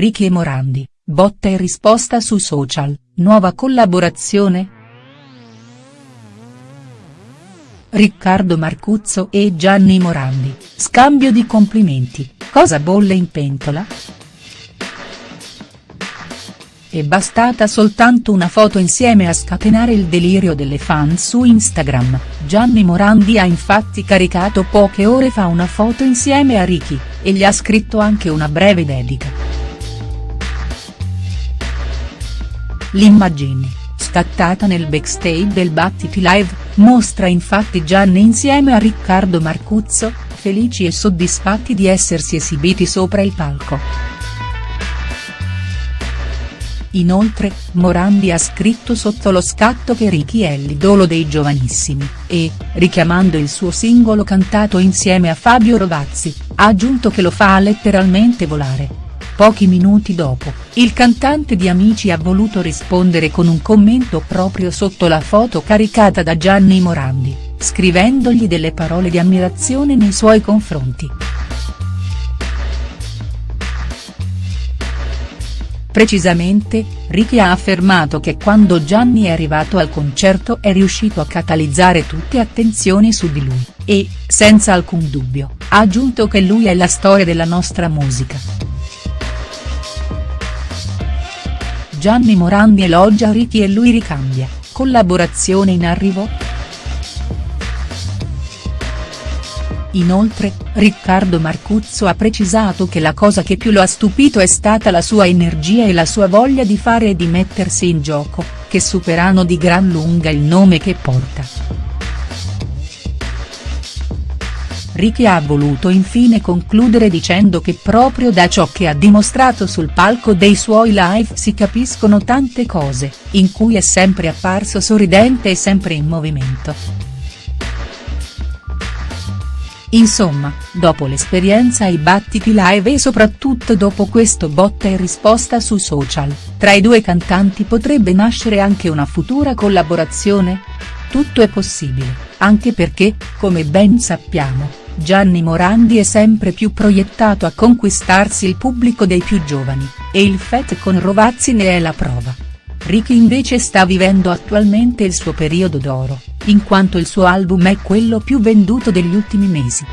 Ricky e Morandi, botta e risposta su social, nuova collaborazione?. Riccardo Marcuzzo e Gianni Morandi, scambio di complimenti, cosa bolle in pentola?. È bastata soltanto una foto insieme a scatenare il delirio delle fan su Instagram, Gianni Morandi ha infatti caricato poche ore fa una foto insieme a Ricky, e gli ha scritto anche una breve dedica. L'immagine, scattata nel backstage del Battiti Live, mostra infatti Gianni insieme a Riccardo Marcuzzo, felici e soddisfatti di essersi esibiti sopra il palco. Inoltre, Morandi ha scritto sotto lo scatto che Ricky è l'idolo dei giovanissimi, e, richiamando il suo singolo cantato insieme a Fabio Rovazzi, ha aggiunto che lo fa letteralmente volare. Pochi minuti dopo, il cantante di Amici ha voluto rispondere con un commento proprio sotto la foto caricata da Gianni Morandi, scrivendogli delle parole di ammirazione nei suoi confronti. Precisamente, Ricky ha affermato che quando Gianni è arrivato al concerto è riuscito a catalizzare tutte attenzioni su di lui, e, senza alcun dubbio, ha aggiunto che lui è la storia della nostra musica. Gianni Morandi elogia Ricky e lui ricambia, collaborazione in arrivo?. Inoltre, Riccardo Marcuzzo ha precisato che la cosa che più lo ha stupito è stata la sua energia e la sua voglia di fare e di mettersi in gioco, che superano di gran lunga il nome che porta. Ricky ha voluto infine concludere dicendo che proprio da ciò che ha dimostrato sul palco dei suoi live si capiscono tante cose, in cui è sempre apparso sorridente e sempre in movimento. Insomma, dopo l'esperienza ai battiti live e soprattutto dopo questo botta e risposta su social, tra i due cantanti potrebbe nascere anche una futura collaborazione? Tutto è possibile, anche perché, come ben sappiamo, Gianni Morandi è sempre più proiettato a conquistarsi il pubblico dei più giovani, e il fet con Rovazzi ne è la prova. Ricky invece sta vivendo attualmente il suo periodo d'oro, in quanto il suo album è quello più venduto degli ultimi mesi.